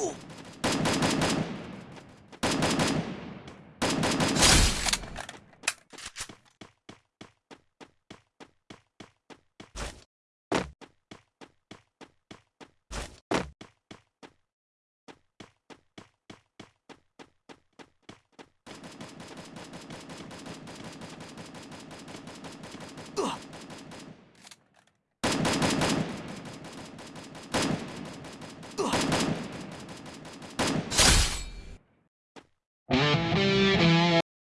Ooh.